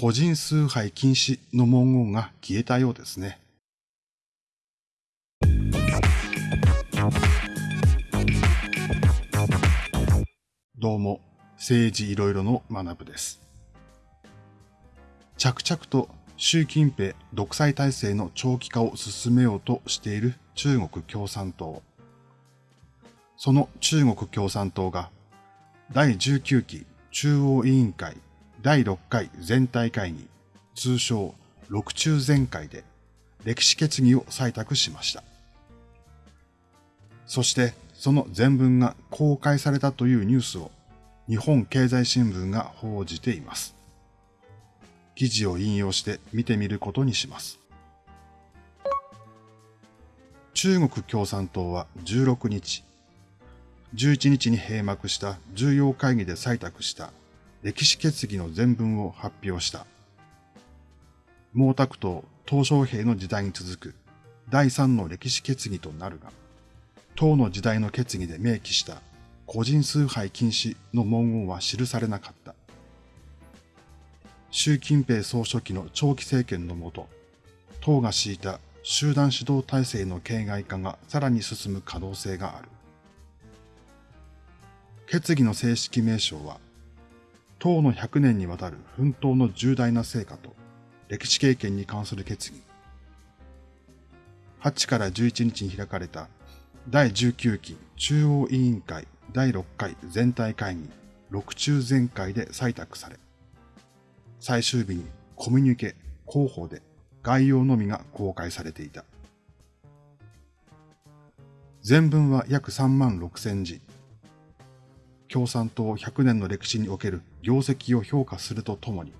個人崇拝禁止の文言が消えたようですね。どうも、政治いろいろの学部です。着々と習近平独裁体制の長期化を進めようとしている中国共産党。その中国共産党が第19期中央委員会第6回全体会議、通称六中全会で歴史決議を採択しました。そしてその全文が公開されたというニュースを日本経済新聞が報じています。記事を引用して見てみることにします。中国共産党は16日、11日に閉幕した重要会議で採択した歴史決議の全文を発表した。毛沢東、鄧小平の時代に続く第三の歴史決議となるが、党の時代の決議で明記した個人崇拝禁止の文言は記されなかった。習近平総書記の長期政権のもと、党が敷いた集団指導体制の形骸化がさらに進む可能性がある。決議の正式名称は、党の100年にわたる奮闘の重大な成果と歴史経験に関する決議。8から11日に開かれた第19期中央委員会第6回全体会議6中全会で採択され、最終日にコミュニケ広報で概要のみが公開されていた。全文は約3万6千字。共産党100年の歴史における業績を評価するとともに、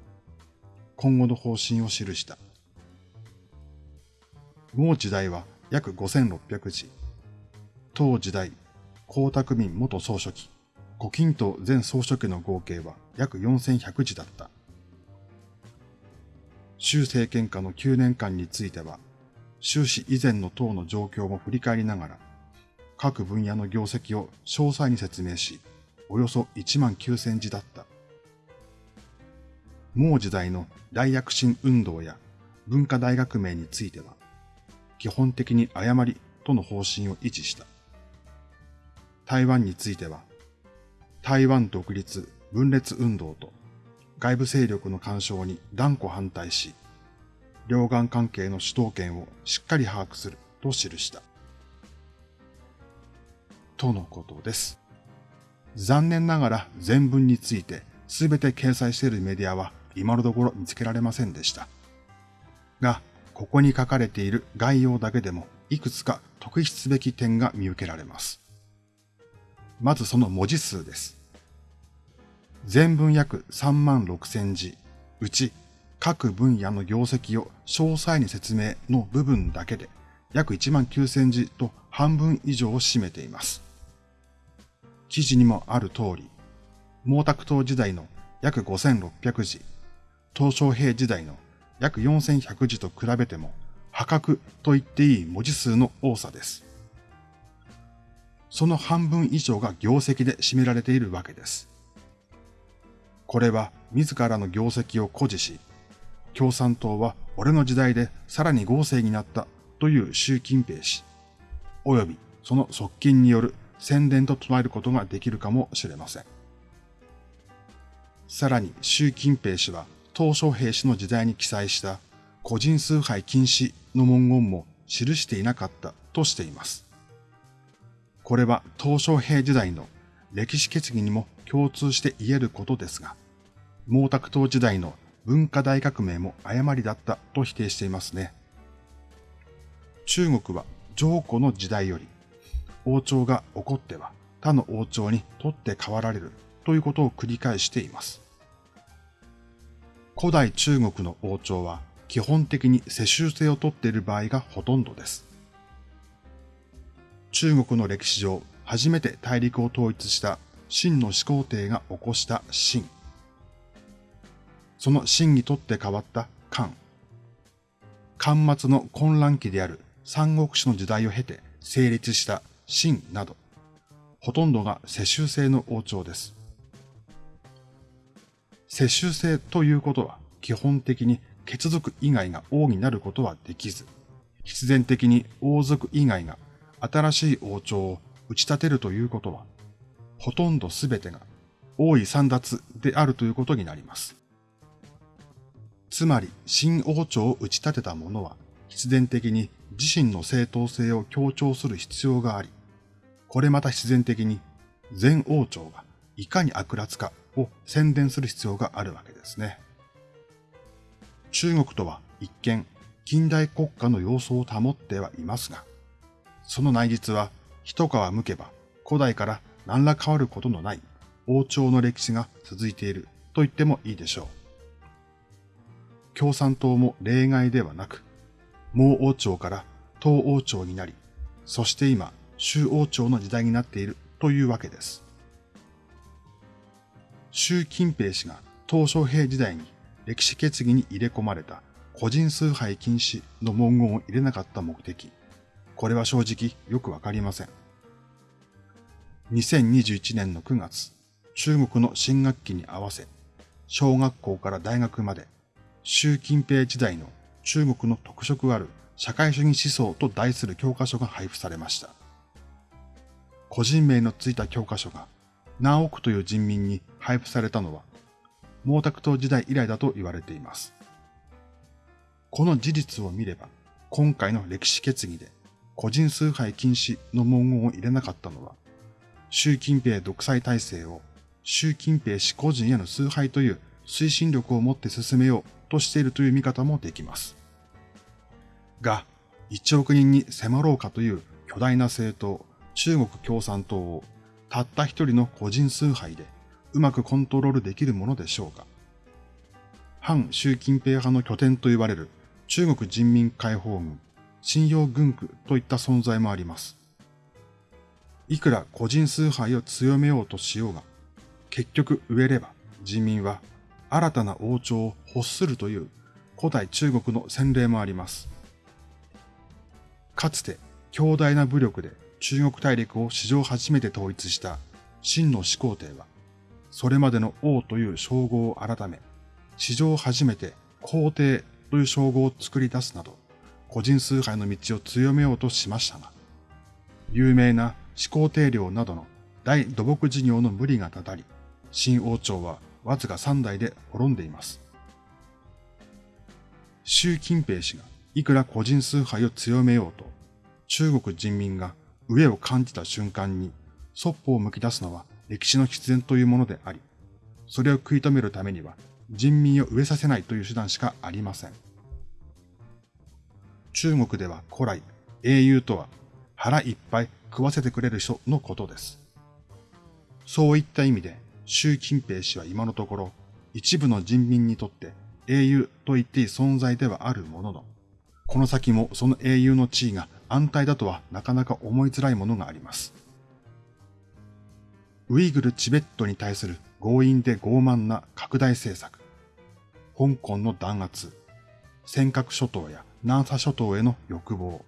今後の方針を記した。毛時代は約5600字。当時代、江沢民元総書記、胡錦涛前総書記の合計は約4100字だった。習政権下の9年間については、習氏以前の党の状況も振り返りながら、各分野の業績を詳細に説明し、およそ1万9000字だった。毛時代の大躍進運動や文化大革命については、基本的に誤りとの方針を維持した。台湾については、台湾独立分裂運動と外部勢力の干渉に断固反対し、両岸関係の主導権をしっかり把握すると記した。とのことです。残念ながら全文について全て掲載しているメディアは今のところ見つけられませんでした。が、ここに書かれている概要だけでもいくつか特筆すべき点が見受けられます。まずその文字数です。全文約3万6千字、うち各分野の業績を詳細に説明の部分だけで約1万9千字と半分以上を占めています。記事にもある通り、毛沢東時代の約5600字、東小平時代の約4100字と比べても破格と言っていい文字数の多さです。その半分以上が業績で占められているわけです。これは自らの業績を誇示し、共産党は俺の時代でさらに豪勢になったという習近平氏、及びその側近による宣伝と唱えることができるかもしれません。さらに習近平氏は鄧小平氏の時代に記載した個人崇拝禁止の文言も記していなかったとしています。これは鄧小平時代の歴史決議にも共通して言えることですが、毛沢東時代の文化大革命も誤りだったと否定していますね。中国は上古の時代より、王朝が起こっては他の王朝に取って代わられるということを繰り返しています。古代中国の王朝は基本的に世襲制をとっている場合がほとんどです。中国の歴史上初めて大陸を統一した秦の始皇帝が起こした秦。その秦にとって変わった漢。漢末の混乱期である三国志の時代を経て成立した秦など、ほとんどが世襲制の王朝です。世襲制ということは、基本的に血族以外が王になることはできず、必然的に王族以外が新しい王朝を打ち立てるということは、ほとんどすべてが王位散奪であるということになります。つまり、新王朝を打ち立てた者は、必然的に自身の正当性を強調する必要があり、これまた必然的に前王朝がいかに悪辣かを宣伝する必要があるわけですね。中国とは一見近代国家の様相を保ってはいますが、その内実は一皮むけば古代から何ら変わることのない王朝の歴史が続いていると言ってもいいでしょう。共産党も例外ではなく、毛王朝から東王朝になり、そして今、周王朝の時代になっているというわけです。習近平氏が鄧小平時代に歴史決議に入れ込まれた個人崇拝禁止の文言を入れなかった目的。これは正直よくわかりません。2021年の9月、中国の新学期に合わせ、小学校から大学まで、習近平時代の中国の特色ある社会主義思想と題する教科書が配布されました。個人名のついた教科書が何億という人民に配布されたのは、毛沢東時代以来だと言われています。この事実を見れば、今回の歴史決議で個人崇拝禁止の文言を入れなかったのは、習近平独裁体制を習近平氏個人への崇拝という推進力を持って進めようとしているという見方もできます。が、1億人に迫ろうかという巨大な政党、中国共産党をたった一人の個人崇拝でうまくコントロールできるものでしょうか。反習近平派の拠点と言われる中国人民解放軍、信用軍区といった存在もあります。いくら個人崇拝を強めようとしようが、結局植えれば人民は新たな王朝を欲するという古代中国の洗礼もあります。かつて強大な武力で中国大陸を史上初めて統一した秦の始皇帝は、それまでの王という称号を改め、史上初めて皇帝という称号を作り出すなど、個人崇拝の道を強めようとしましたが、有名な始皇帝陵などの大土木事業の無理がたたり、新王朝はわずか3代で滅んでいます。習近平氏がいくら個人崇拝を強めようと、中国人民が飢えを感じた瞬間に、そっぽを向き出すのは歴史の必然というものであり、それを食い止めるためには人民を飢えさせないという手段しかありません。中国では古来、英雄とは腹いっぱい食わせてくれる人のことです。そういった意味で、習近平氏は今のところ、一部の人民にとって英雄と言っていい存在ではあるものの、この先もその英雄の地位が安泰だとはなかなか思いづらいものがあります。ウイグル・チベットに対する強引で傲慢な拡大政策、香港の弾圧、尖閣諸島や南沙諸島への欲望、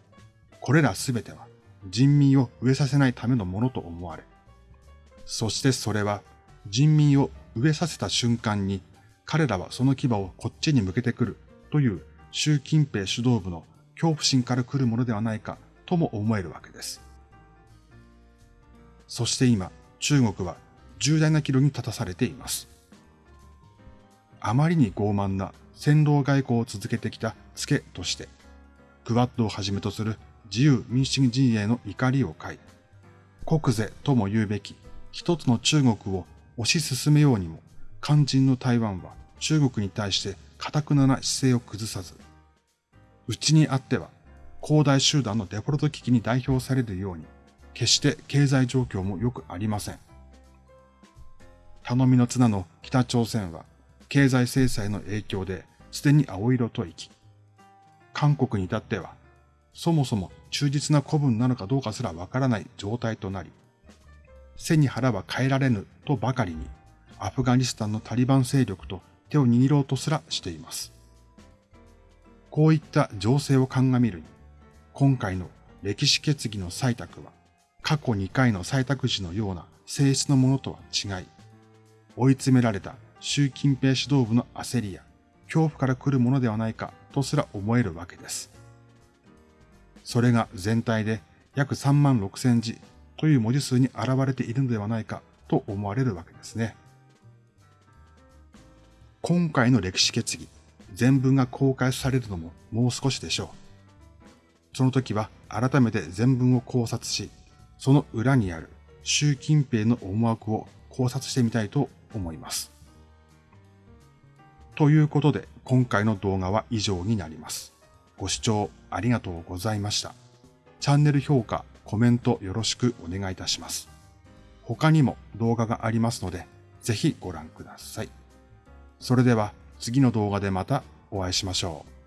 これらすべては人民を飢えさせないためのものと思われ、そしてそれは人民を飢えさせた瞬間に彼らはその牙をこっちに向けてくるという習近平主導部の恐怖心から来るものではないかとも思えるわけです。そして今、中国は重大な岐路に立たされています。あまりに傲慢な戦狼外交を続けてきた付けとして、クワッドをはじめとする自由民主主義陣営の怒りを買い、国是とも言うべき一つの中国を推し進めようにも、肝心の台湾は中国に対して堅くなな姿勢を崩さず、うちにあっては広大集団のデフォルト危機に代表されるように、決して経済状況も良くありません。頼みの綱の北朝鮮は経済制裁の影響ですでに青色と生き、韓国に至ってはそもそも忠実な古文なのかどうかすらわからない状態となり、背に腹は変えられぬとばかりにアフガニスタンのタリバン勢力と手を握ろうとすらしています。こういった情勢を鑑みるに、今回の歴史決議の採択は、過去2回の採択時のような性質のものとは違い、追い詰められた習近平指導部の焦りや恐怖から来るものではないかとすら思えるわけです。それが全体で約3万6千字という文字数に現れているのではないかと思われるわけですね。今回の歴史決議、全文が公開されるのももう少しでしょう。その時は改めて全文を考察し、その裏にある習近平の思惑を考察してみたいと思います。ということで今回の動画は以上になります。ご視聴ありがとうございました。チャンネル評価、コメントよろしくお願いいたします。他にも動画がありますので、ぜひご覧ください。それでは次の動画でまたお会いしましょう。